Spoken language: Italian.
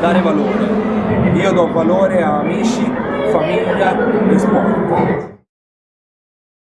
dare valore. Io do valore a amici, famiglia e sport.